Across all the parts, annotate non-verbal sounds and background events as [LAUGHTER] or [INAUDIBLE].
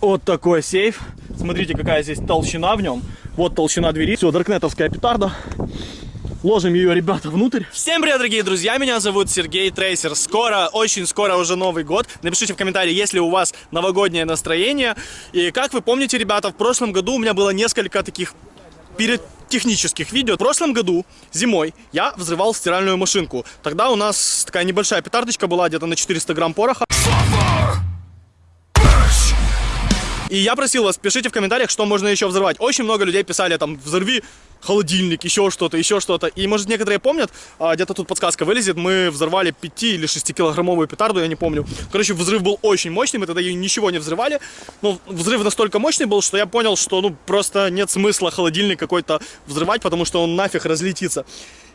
Вот такой сейф. Смотрите, какая здесь толщина в нем. Вот толщина двери. Все, даркнетовская петарда. Ложим ее, ребята, внутрь. Всем привет, дорогие друзья, меня зовут Сергей Трейсер. Скоро, очень скоро уже Новый год. Напишите в комментарии, есть ли у вас новогоднее настроение. И как вы помните, ребята, в прошлом году у меня было несколько таких перед технических видео. В прошлом году, зимой, я взрывал стиральную машинку. Тогда у нас такая небольшая петардочка была, где-то на 400 грамм пороха. И я просил вас, пишите в комментариях, что можно еще взорвать. Очень много людей писали там, взорви холодильник, еще что-то, еще что-то. И, может, некоторые помнят, а, где-то тут подсказка вылезет, мы взорвали 5 или 6 килограммовую петарду, я не помню. Короче, взрыв был очень мощный, мы тогда ее ничего не взрывали. Но взрыв настолько мощный был, что я понял, что, ну, просто нет смысла холодильник какой-то взрывать, потому что он нафиг разлетится.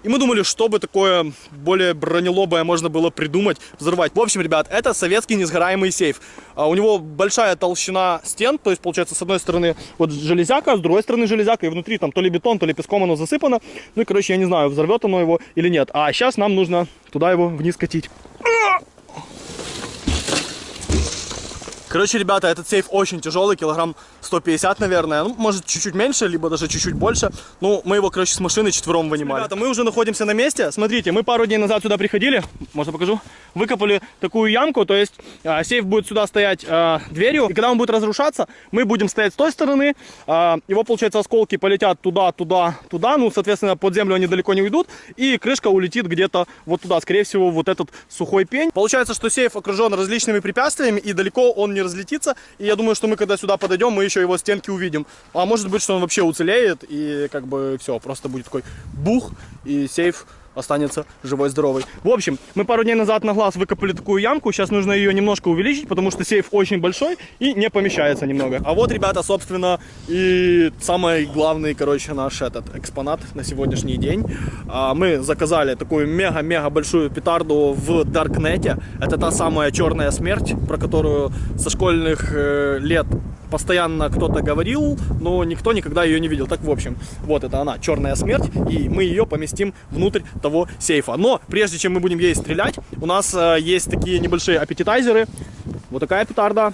И мы думали, чтобы такое более бронелобое можно было придумать, взорвать. В общем, ребят, это советский несгораемый сейф. А у него большая толщина стен, то есть, получается, с одной стороны вот железяка, с другой стороны железяка, и внутри там то ли бетон, то ли песком оно засыпано. Ну и, короче, я не знаю, взорвет оно его или нет. А сейчас нам нужно туда его вниз катить. Короче, ребята, этот сейф очень тяжелый, килограмм 150, наверное. Ну, может, чуть-чуть меньше, либо даже чуть-чуть больше. Ну, мы его, короче, с машины четвером вынимали. Ребята, мы уже находимся на месте. Смотрите, мы пару дней назад сюда приходили. Можно покажу? Выкопали такую ямку, то есть э, сейф будет сюда стоять э, дверью. И когда он будет разрушаться, мы будем стоять с той стороны. Э, его, получается, осколки полетят туда, туда, туда. Ну, соответственно, под землю они далеко не уйдут. И крышка улетит где-то вот туда. Скорее всего, вот этот сухой пень. Получается, что сейф окружен различными препятствиями, и далеко он не разлетится. И я думаю, что мы, когда сюда подойдем, мы еще его стенки увидим. А может быть, что он вообще уцелеет, и как бы все, просто будет такой бух, и сейф останется живой, здоровый. В общем, мы пару дней назад на глаз выкопали такую ямку. Сейчас нужно ее немножко увеличить, потому что сейф очень большой и не помещается немного. А вот, ребята, собственно, и самый главный, короче, наш этот экспонат на сегодняшний день. А, мы заказали такую мега-мега большую петарду в Даркнете. Это та самая черная смерть, про которую со школьных э, лет постоянно кто-то говорил, но никто никогда ее не видел. Так, в общем, вот это она, черная смерть, и мы ее поместим внутрь того сейфа. Но прежде чем мы будем ей стрелять, у нас э, есть такие небольшие аппетитайзеры. Вот такая петарда.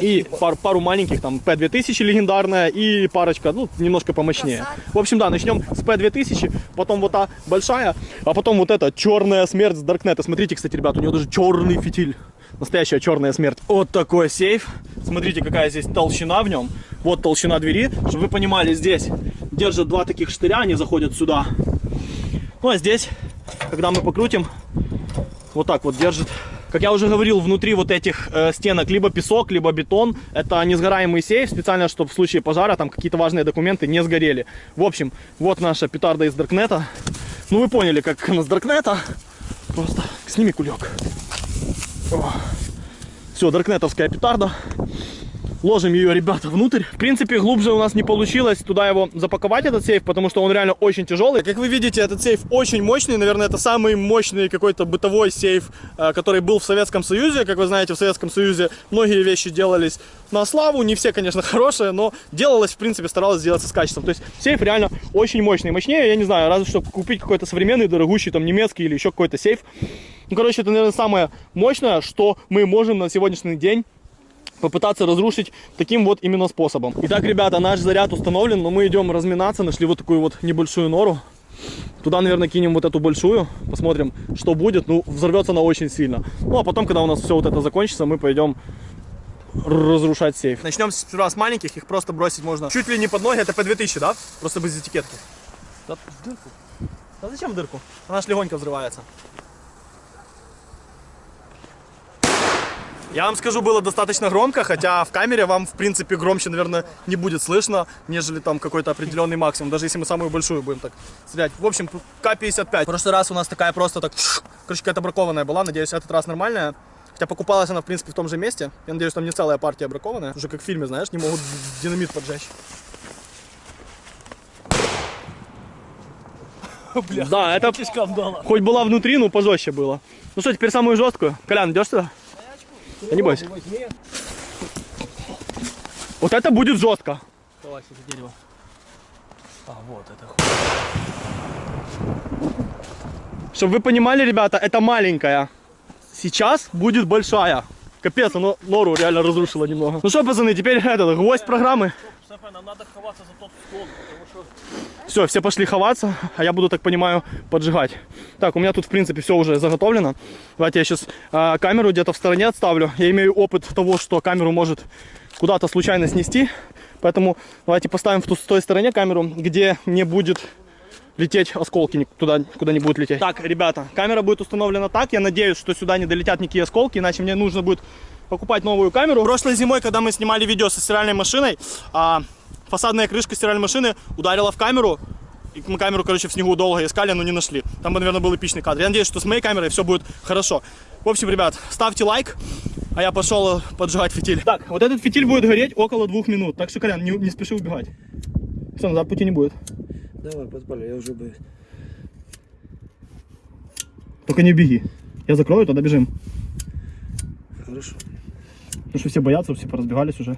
И пар, пару маленьких, там, P2000 легендарная и парочка, ну, немножко помощнее. В общем, да, начнем с P2000, потом вот та большая, а потом вот эта черная смерть с Даркнета. Смотрите, кстати, ребят, у нее даже черный фитиль. Настоящая черная смерть. Вот такой сейф. Смотрите, какая здесь толщина в нем. Вот толщина двери. Чтобы вы понимали, здесь держат два таких штыря, они заходят сюда. Ну, а здесь, когда мы покрутим, вот так вот держит. Как я уже говорил, внутри вот этих э, стенок либо песок, либо бетон. Это несгораемый сейф, специально, чтобы в случае пожара там какие-то важные документы не сгорели. В общем, вот наша петарда из Даркнета. Ну, вы поняли, как она с Даркнета. Просто сними кулек. Все, даркнетовская петарда. Ложим ее, ребята, внутрь. В принципе, глубже у нас не получилось туда его запаковать, этот сейф, потому что он реально очень тяжелый. Как вы видите, этот сейф очень мощный. Наверное, это самый мощный какой-то бытовой сейф, э, который был в Советском Союзе. Как вы знаете, в Советском Союзе многие вещи делались на славу. Не все, конечно, [LAUGHS] хорошие, но делалось, в принципе, старалось сделаться с качеством. То есть сейф реально очень мощный. Мощнее, я не знаю, разве что купить какой-то современный, дорогущий, там, немецкий или еще какой-то сейф. Ну, короче, это, наверное, самое мощное, что мы можем на сегодняшний день попытаться разрушить таким вот именно способом. Итак, ребята, наш заряд установлен, но мы идем разминаться, нашли вот такую вот небольшую нору. Туда, наверное, кинем вот эту большую, посмотрим, что будет. Ну, взорвется она очень сильно. Ну, а потом, когда у нас все вот это закончится, мы пойдем разрушать сейф. Начнем сперва с маленьких, их просто бросить можно чуть ли не под ноги, это по 2000, да? Просто без этикетки. Да, дырку. Да зачем дырку? Она ж легонько взрывается. Я вам скажу, было достаточно громко, хотя в камере вам, в принципе, громче, наверное, не будет слышно, нежели там какой-то определенный максимум, даже если мы самую большую будем так стрелять. В общем, К-55. В прошлый раз у нас такая просто так, короче, какая-то бракованная была, надеюсь, этот раз нормальная. Хотя покупалась она, в принципе, в том же месте. Я надеюсь, там не целая партия бракованная. Уже как в фильме, знаешь, не могут динамит поджечь. [LAUGHS] Бля, да, это [LAUGHS] хоть была внутри, но пожестче было. Ну что, теперь самую жесткую. Колян, идешь сюда? Да не бойся. Вот это будет жестко. Давай, это дерево. А, вот это Чтобы вы понимали, ребята, это маленькая. Сейчас будет большая. Капец, оно нору реально разрушило немного. Ну что, пацаны, теперь этот, гвоздь программы. Стефа, нам надо ховаться за тот склон, потому что... Все, все пошли ховаться, а я буду, так понимаю, поджигать. Так, у меня тут, в принципе, все уже заготовлено. Давайте я сейчас камеру где-то в стороне отставлю. Я имею опыт того, что камеру может куда-то случайно снести. Поэтому давайте поставим в ту, с той стороне камеру, где не будет лететь осколки туда, куда не будет лететь. Так, ребята, камера будет установлена так. Я надеюсь, что сюда не долетят никакие осколки, иначе мне нужно будет покупать новую камеру. Прошлой зимой, когда мы снимали видео со стиральной машиной, а, фасадная крышка стиральной машины ударила в камеру. И мы камеру, короче, в снегу долго искали, но не нашли. Там, бы, наверное, был эпичный кадр. Я надеюсь, что с моей камерой все будет хорошо. В общем, ребят, ставьте лайк, а я пошел поджигать фитиль. Так, вот этот фитиль будет гореть около двух минут. Так что, Колян, не, не спеши убегать. Все, назад пути не будет. Давай, подпали, я уже боюсь. Только не беги. Я закрою, тогда бежим. Хорошо. Потому что все боятся, все поразбегались уже.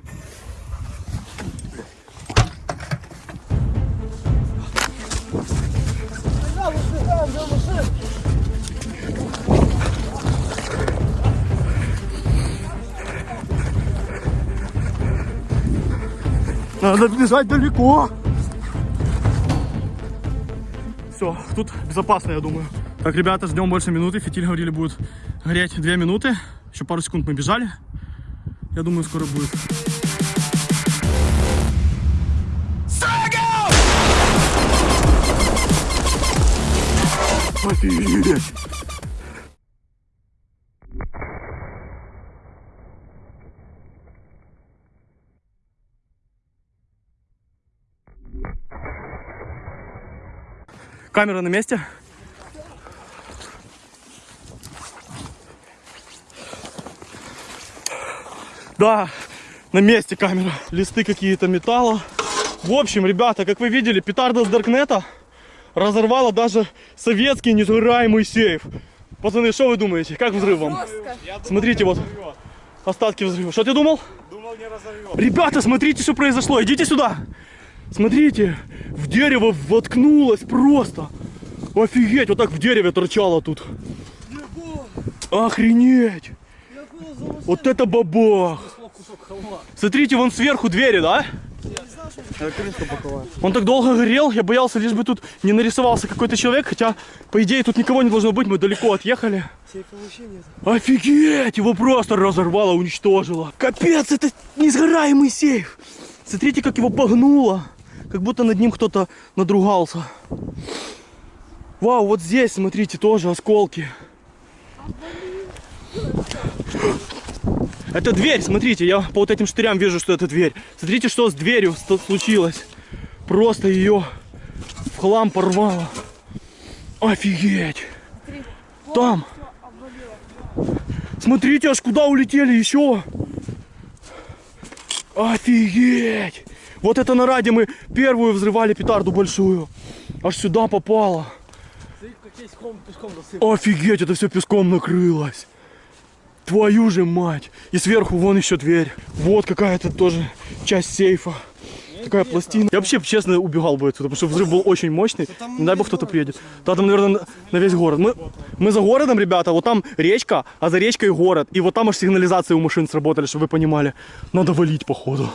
Надо бежать далеко. Все, тут безопасно, я думаю. Так, ребята, ждем больше минуты. Фитиль говорили, будет гореть две минуты. Еще пару секунд мы бежали. Я думаю, скоро будет. Камера на месте. Да, на месте камера. Листы какие-то металла. В общем, ребята, как вы видели, петарда с Даркнета разорвала даже советский несгораемый сейф. Пацаны, что вы думаете? Как взрыв вам? Смотрите, вот остатки взрыва. Что ты думал? Думал, не разорвет. Ребята, смотрите, что произошло. Идите сюда. Смотрите, в дерево воткнулось просто. Офигеть, вот так в дереве торчало тут. Охренеть. Вот это бабах. Смотрите, вон сверху двери, да? Он так долго горел, я боялся, лишь бы тут не нарисовался какой-то человек, хотя, по идее, тут никого не должно быть, мы далеко отъехали. Офигеть, его просто разорвало, уничтожило. Капец, это несгораемый сейф. Смотрите, как его погнуло. Как будто над ним кто-то надругался. Вау, вот здесь, смотрите, тоже осколки. Это дверь, смотрите, я по вот этим штырям вижу, что это дверь. Смотрите, что с дверью случилось. Просто ее в хлам порвало. Офигеть. Там. Смотрите, аж куда улетели еще. Офигеть. Вот это на раде мы первую взрывали петарду большую. Аж сюда попало. Офигеть, это все песком накрылось. Твою же мать. И сверху вон еще дверь. Вот какая-то тоже часть сейфа. Такая пластина. Я вообще, честно, убегал бы отсюда, потому что взрыв был очень мощный. Не дай бог кто-то приедет. Да, там, наверное, на, весь город. Мы, мы за городом, ребята, вот там речка, а за речкой город. И вот там аж сигнализации у машин сработали, чтобы вы понимали. Надо валить, походу.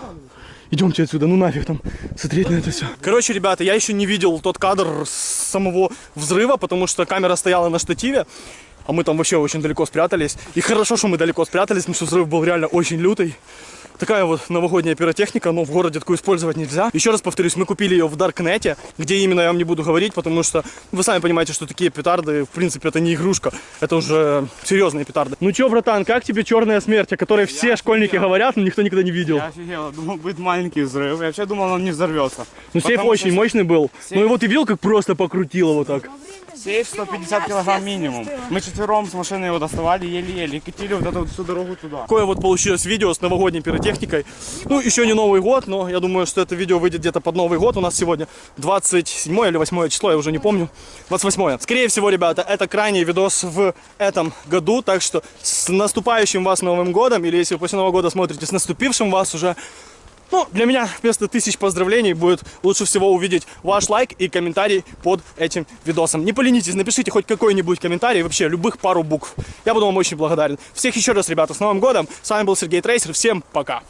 Идемте отсюда, ну нафиг там смотреть на это все. Короче, ребята, я еще не видел тот кадр самого взрыва, потому что камера стояла на штативе, а мы там вообще очень далеко спрятались. И хорошо, что мы далеко спрятались, потому что взрыв был реально очень лютый. Такая вот новогодняя пиротехника, но в городе такую использовать нельзя. Еще раз повторюсь, мы купили ее в Даркнете, где именно я вам не буду говорить, потому что вы сами понимаете, что такие петарды, в принципе, это не игрушка, это уже серьезные петарды. Ну чё, братан, как тебе черная смерть, о которой все школьники говорят, но никто никогда не видел? Я офигел, думал, будет маленький взрыв. Я вообще думал, он не взорвется. Ну сейф очень что мощный был. Ну его ты видел, как просто покрутило вот так? Сейф 150 килограмм минимум. Мы четвером с машины его доставали еле-еле и катили вот эту вот всю дорогу туда. Такое вот получилось видео с новогодней пиротехникой. Ну, еще не Новый год, но я думаю, что это видео выйдет где-то под Новый год. У нас сегодня 27 или 8 число, я уже не помню. 28. Скорее всего, ребята, это крайний видос в этом году. Так что с наступающим вас Новым годом, или если вы после Нового года смотрите, с наступившим вас уже ну, для меня вместо тысяч поздравлений будет лучше всего увидеть ваш лайк и комментарий под этим видосом. Не поленитесь, напишите хоть какой-нибудь комментарий, вообще любых пару букв. Я буду вам очень благодарен. Всех еще раз, ребята, с Новым годом. С вами был Сергей Трейсер. Всем пока.